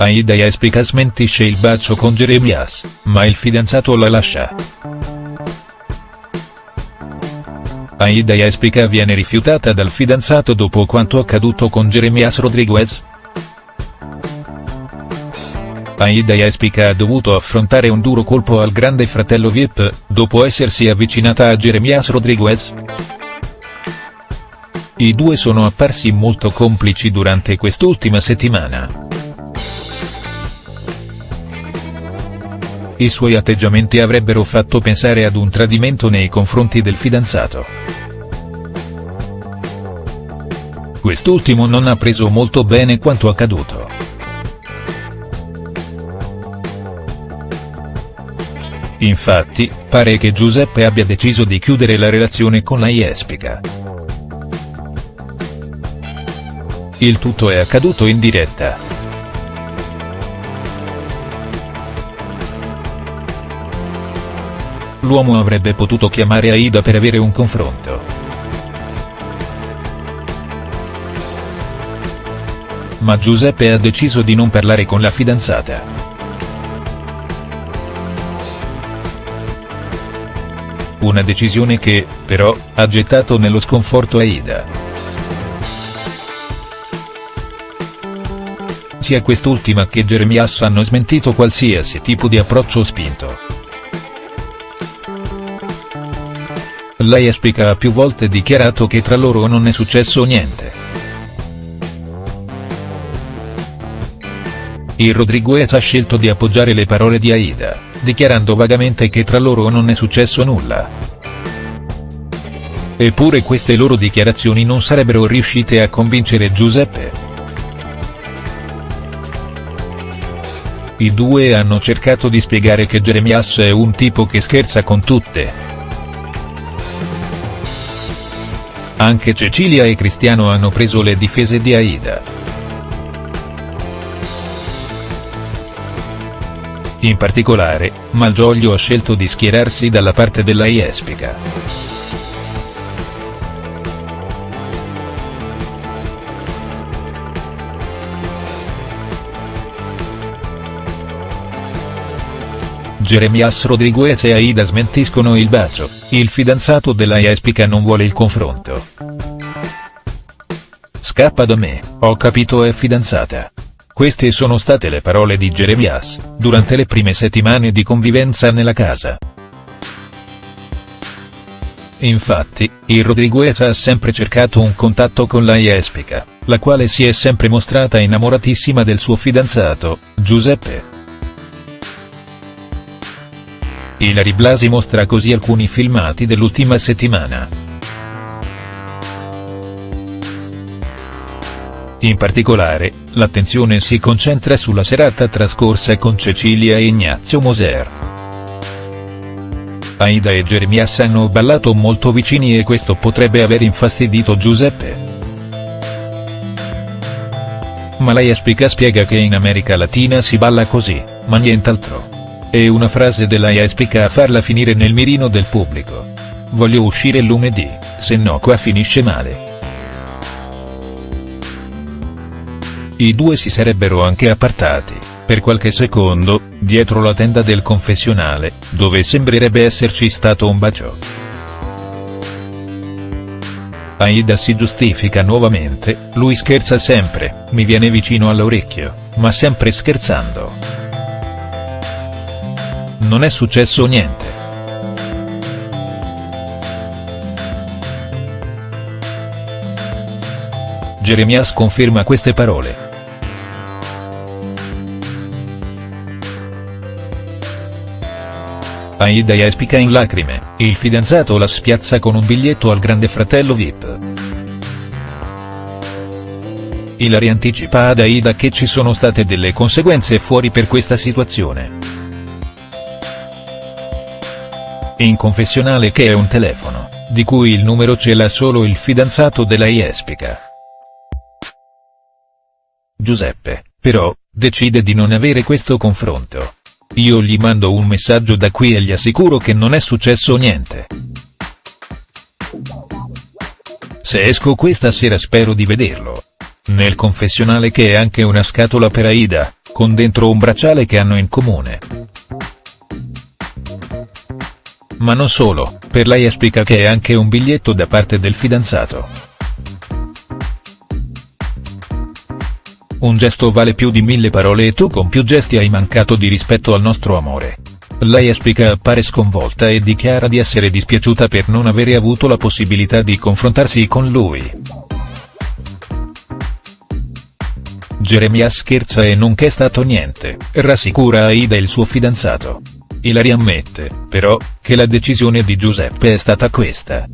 Aida Jespica smentisce il bacio con Jeremias, ma il fidanzato la lascia. Aida Jespica viene rifiutata dal fidanzato dopo quanto accaduto con Jeremias Rodriguez?. Aida Jespica ha dovuto affrontare un duro colpo al grande fratello Vip, dopo essersi avvicinata a Jeremias Rodriguez?. I due sono apparsi molto complici durante quest'ultima settimana. I suoi atteggiamenti avrebbero fatto pensare ad un tradimento nei confronti del fidanzato. Quest'ultimo non ha preso molto bene quanto accaduto. Infatti, pare che Giuseppe abbia deciso di chiudere la relazione con la Jespica. Il tutto è accaduto in diretta. L'uomo avrebbe potuto chiamare Aida per avere un confronto. Ma Giuseppe ha deciso di non parlare con la fidanzata. Una decisione che, però, ha gettato nello sconforto Aida. Sia quest'ultima che Jeremias hanno smentito qualsiasi tipo di approccio spinto. Lei Espica ha più volte dichiarato che tra loro non è successo niente. Il Rodriguez ha scelto di appoggiare le parole di Aida, dichiarando vagamente che tra loro non è successo nulla. Eppure queste loro dichiarazioni non sarebbero riuscite a convincere Giuseppe. I due hanno cercato di spiegare che Jeremias è un tipo che scherza con tutte. Anche Cecilia e Cristiano hanno preso le difese di Aida. In particolare, Malgioglio ha scelto di schierarsi dalla parte della Jespica. Jeremias Rodriguez e Aida smentiscono il bacio, il fidanzato della Jespica non vuole il confronto. Scappa da me, ho capito è fidanzata. Queste sono state le parole di Jeremias, durante le prime settimane di convivenza nella casa. Infatti, il Rodriguez ha sempre cercato un contatto con la Jespica, la quale si è sempre mostrata innamoratissima del suo fidanzato, Giuseppe. Ilari Blasi mostra così alcuni filmati dell'ultima settimana. In particolare, l'attenzione si concentra sulla serata trascorsa con Cecilia e Ignazio Moser. Aida e Jeremias hanno ballato molto vicini e questo potrebbe aver infastidito Giuseppe. Ma lei Espica spiega che in America Latina si balla così, ma nient'altro. È una frase della Jespica a farla finire nel mirino del pubblico. Voglio uscire lunedì, se no qua finisce male. I due si sarebbero anche appartati, per qualche secondo, dietro la tenda del confessionale, dove sembrerebbe esserci stato un bacio. Aida si giustifica nuovamente, lui scherza sempre, mi viene vicino all'orecchio, ma sempre scherzando non è successo niente. Jeremias conferma queste parole. Aida espica in lacrime, il fidanzato la spiazza con un biglietto al grande fratello Vip. Ilari anticipa ad Aida che ci sono state delle conseguenze fuori per questa situazione. In confessionale che è un telefono, di cui il numero ce l'ha solo il fidanzato della Jespica. Giuseppe, però, decide di non avere questo confronto. Io gli mando un messaggio da qui e gli assicuro che non è successo niente. Se esco questa sera spero di vederlo. Nel confessionale che è anche una scatola per Aida, con dentro un bracciale che hanno in comune. Ma non solo, per lei esplica che è anche un biglietto da parte del fidanzato. Un gesto vale più di mille parole e tu con più gesti hai mancato di rispetto al nostro amore. Lei esplica appare sconvolta e dichiara di essere dispiaciuta per non avere avuto la possibilità di confrontarsi con lui. Jeremia scherza e non c'è stato niente, rassicura Aida il suo fidanzato. Ilari ammette, però, che la decisione di Giuseppe è stata questa.